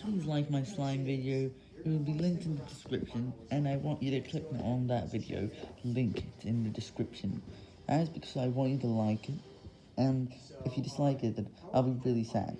please like my slime video. It will be linked in the description, and I want you to click on that video, link it in the description. That is because I want you to like it, and if you dislike it, then I'll be really sad.